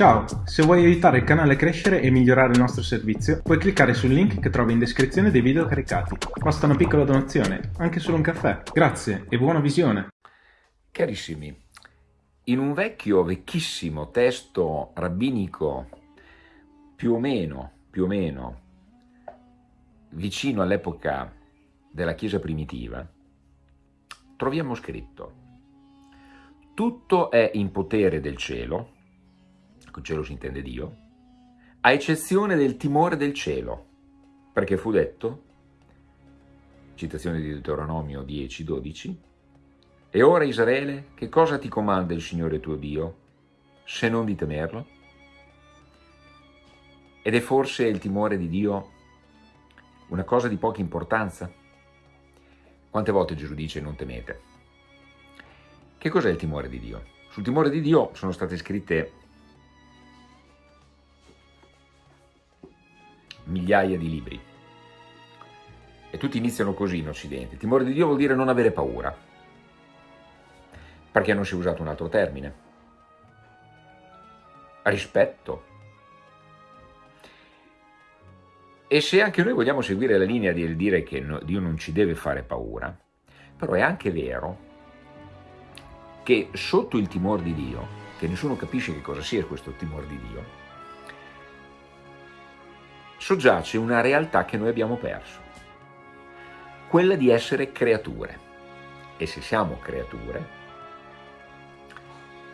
Ciao, se vuoi aiutare il canale a crescere e migliorare il nostro servizio, puoi cliccare sul link che trovi in descrizione dei video caricati. Basta una piccola donazione, anche solo un caffè. Grazie e buona visione! Carissimi, in un vecchio, vecchissimo testo rabbinico, più o meno, più o meno, vicino all'epoca della Chiesa primitiva, troviamo scritto tutto è in potere del cielo, con cielo si intende Dio, a eccezione del timore del cielo, perché fu detto, citazione di Deuteronomio 10, 12, e ora Israele, che cosa ti comanda il Signore tuo Dio, se non di temerlo? Ed è forse il timore di Dio una cosa di poca importanza? Quante volte Gesù dice non temete? Che cos'è il timore di Dio? Sul timore di Dio sono state scritte migliaia di libri. E tutti iniziano così in Occidente. Timore di Dio vuol dire non avere paura. Perché non si è usato un altro termine? Rispetto. E se anche noi vogliamo seguire la linea di dire che Dio non ci deve fare paura, però è anche vero che sotto il timore di Dio, che nessuno capisce che cosa sia questo timore di Dio, soggiace una realtà che noi abbiamo perso, quella di essere creature. E se siamo creature,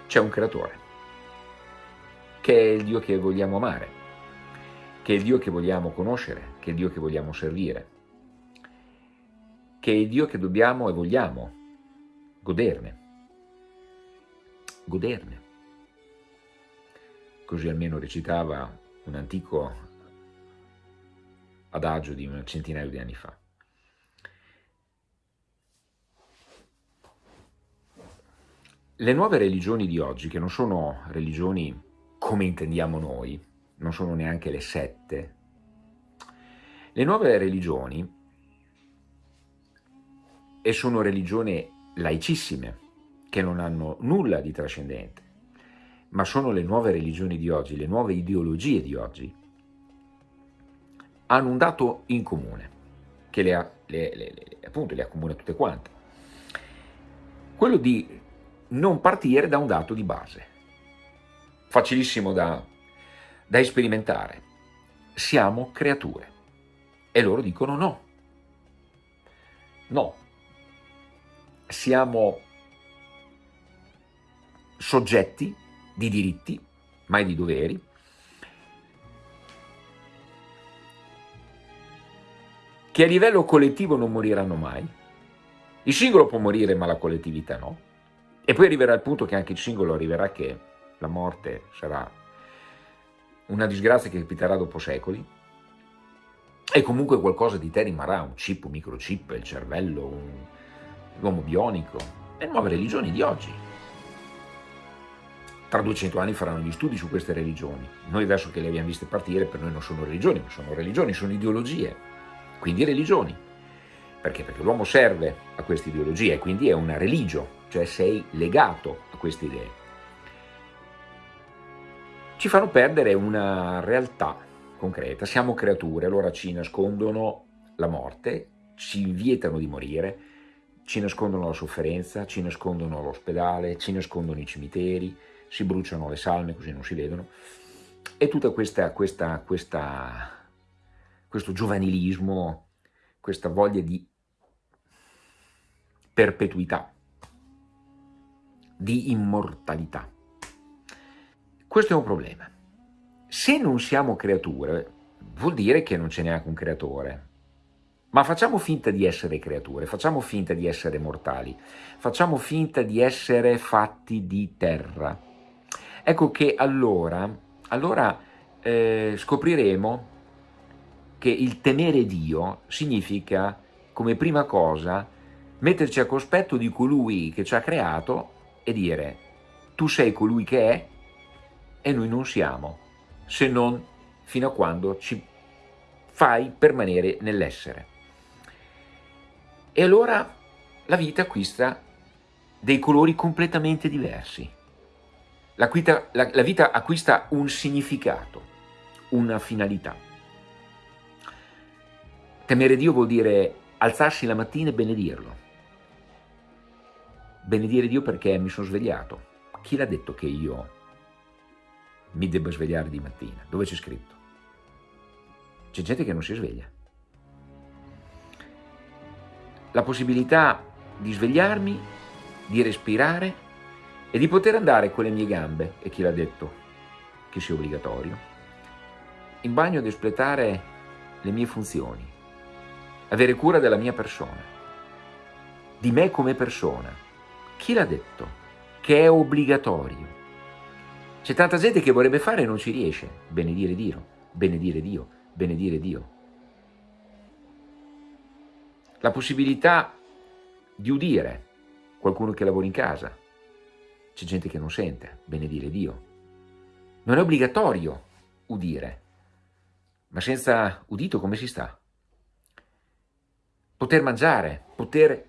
c'è un creatore, che è il Dio che vogliamo amare, che è il Dio che vogliamo conoscere, che è il Dio che vogliamo servire, che è il Dio che dobbiamo e vogliamo goderne. Goderne. Così almeno recitava un antico adagio di un centinaio di anni fa. Le nuove religioni di oggi, che non sono religioni come intendiamo noi, non sono neanche le sette, le nuove religioni, e sono religioni laicissime, che non hanno nulla di trascendente, ma sono le nuove religioni di oggi, le nuove ideologie di oggi, hanno un dato in comune, che le, ha, le, le, appunto le accomuna tutte quante, quello di non partire da un dato di base, facilissimo da, da sperimentare. Siamo creature. E loro dicono no. No. Siamo soggetti di diritti, mai di doveri, che a livello collettivo non moriranno mai. Il singolo può morire ma la collettività no. E poi arriverà il punto che anche il singolo arriverà che la morte sarà una disgrazia che capiterà dopo secoli e comunque qualcosa di te rimarrà, un chip, un microchip, il cervello, l'uomo bionico, le nuove religioni di oggi. Tra 200 anni faranno gli studi su queste religioni. Noi adesso che le abbiamo viste partire, per noi non sono religioni, ma sono religioni, sono ideologie quindi religioni. Perché? Perché l'uomo serve a queste ideologie e quindi è una religio, cioè sei legato a queste idee. Ci fanno perdere una realtà concreta, siamo creature, allora ci nascondono la morte, ci vietano di morire, ci nascondono la sofferenza, ci nascondono l'ospedale, ci nascondono i cimiteri, si bruciano le salme così non si vedono, e tutta questa, questa, questa questo giovanilismo, questa voglia di perpetuità, di immortalità. Questo è un problema. Se non siamo creature, vuol dire che non c'è neanche un creatore. Ma facciamo finta di essere creature, facciamo finta di essere mortali, facciamo finta di essere fatti di terra. Ecco che allora, allora eh, scopriremo che il temere Dio significa, come prima cosa, metterci a cospetto di colui che ci ha creato e dire tu sei colui che è e noi non siamo, se non fino a quando ci fai permanere nell'essere. E allora la vita acquista dei colori completamente diversi. la vita, acquista un significato, una finalità. Temere Dio vuol dire alzarsi la mattina e benedirlo. Benedire Dio perché mi sono svegliato. Chi l'ha detto che io mi debba svegliare di mattina? Dove c'è scritto? C'è gente che non si sveglia. La possibilità di svegliarmi, di respirare e di poter andare con le mie gambe, e chi l'ha detto che sia obbligatorio, in bagno ad espletare le mie funzioni, avere cura della mia persona, di me come persona. Chi l'ha detto che è obbligatorio? C'è tanta gente che vorrebbe fare e non ci riesce. Benedire Dio, benedire Dio, benedire Dio. La possibilità di udire qualcuno che lavora in casa, c'è gente che non sente, benedire Dio. Non è obbligatorio udire, ma senza udito come si sta? Poter mangiare, poter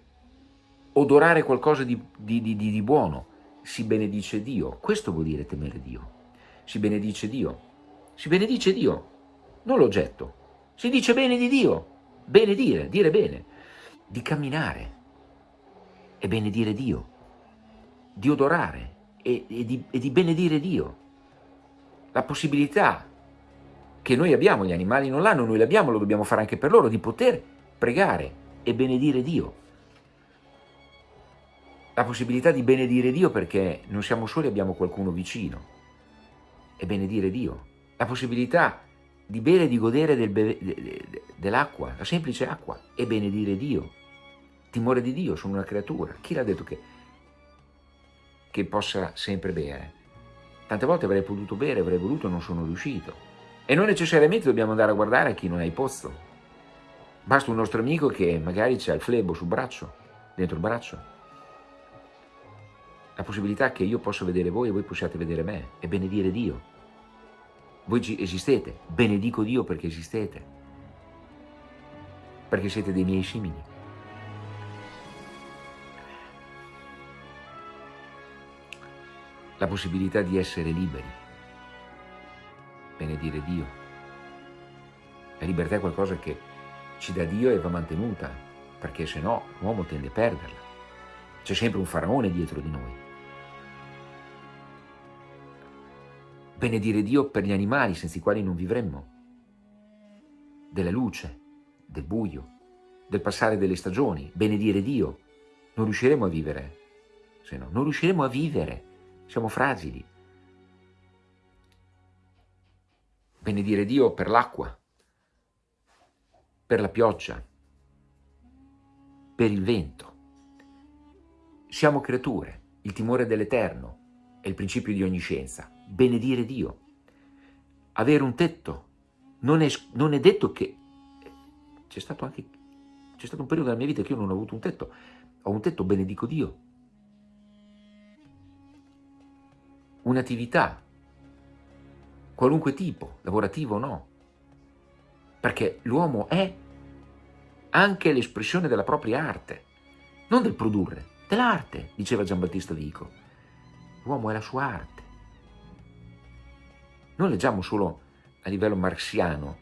odorare qualcosa di, di, di, di buono, si benedice Dio. Questo vuol dire temere Dio. Si benedice Dio. Si benedice Dio, non l'oggetto. Si dice bene di Dio, benedire, dire bene, di camminare e benedire Dio di odorare e, e, di, e di benedire Dio. La possibilità che noi abbiamo, gli animali non l'hanno, noi l'abbiamo, lo dobbiamo fare anche per loro, di poter pregare e benedire Dio. La possibilità di benedire Dio perché non siamo soli, abbiamo qualcuno vicino e benedire Dio. La possibilità di bere e di godere del de, de, dell'acqua, la semplice acqua, e benedire Dio. Timore di Dio, sono una creatura. Chi l'ha detto che che possa sempre bere. Tante volte avrei potuto bere, avrei voluto, non sono riuscito. E non necessariamente dobbiamo andare a guardare a chi non ha il pozzo. Basta un nostro amico che magari c'ha il flebo sul braccio, dentro il braccio. La possibilità che io possa vedere voi e voi possiate vedere me e benedire Dio. Voi esistete, benedico Dio perché esistete, perché siete dei miei simili. la possibilità di essere liberi, benedire Dio. La libertà è qualcosa che ci dà Dio e va mantenuta, perché se no l'uomo tende a perderla. C'è sempre un faraone dietro di noi. Benedire Dio per gli animali senza i quali non vivremmo, della luce, del buio, del passare delle stagioni, benedire Dio. Non riusciremo a vivere, se no, non riusciremo a vivere siamo fragili. Benedire Dio per l'acqua, per la pioggia, per il vento. Siamo creature, il timore dell'Eterno è il principio di ogni scienza. Benedire Dio, avere un tetto. Non è, non è detto che... C'è stato anche... C'è stato un periodo della mia vita che io non ho avuto un tetto. Ho un tetto, benedico Dio. un'attività, qualunque tipo, lavorativo o no, perché l'uomo è anche l'espressione della propria arte, non del produrre, dell'arte, diceva Giambattista Vico. L'uomo è la sua arte. Non leggiamo solo a livello marxiano,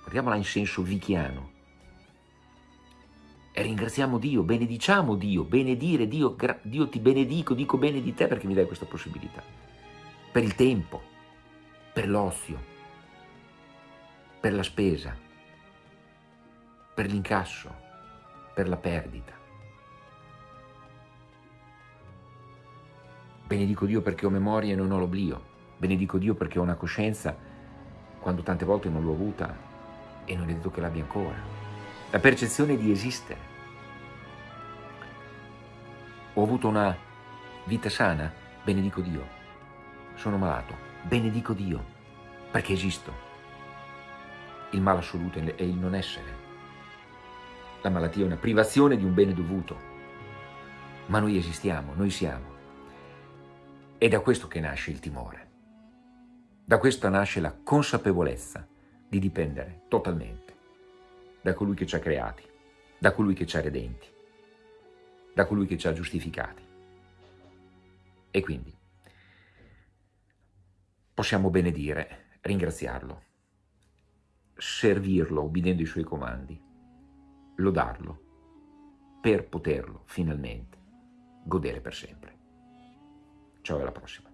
guardiamola in senso vichiano, e ringraziamo Dio, benediciamo Dio, benedire Dio, Dio ti benedico, dico bene di te perché mi dai questa possibilità. Per il tempo, per l'ozio, per la spesa, per l'incasso, per la perdita. Benedico Dio perché ho memoria e non ho l'oblio. Benedico Dio perché ho una coscienza quando tante volte non l'ho avuta e non è detto che l'abbia ancora la percezione di esistere. Ho avuto una vita sana, benedico Dio. Sono malato, benedico Dio, perché esisto. Il male assoluto è il non essere. La malattia è una privazione di un bene dovuto, ma noi esistiamo, noi siamo. È da questo che nasce il timore. Da questo nasce la consapevolezza di dipendere totalmente da colui che ci ha creati, da colui che ci ha redenti, da colui che ci ha giustificati. E quindi possiamo benedire, ringraziarlo, servirlo obbedendo ai suoi comandi, lodarlo, per poterlo finalmente godere per sempre. Ciao alla prossima.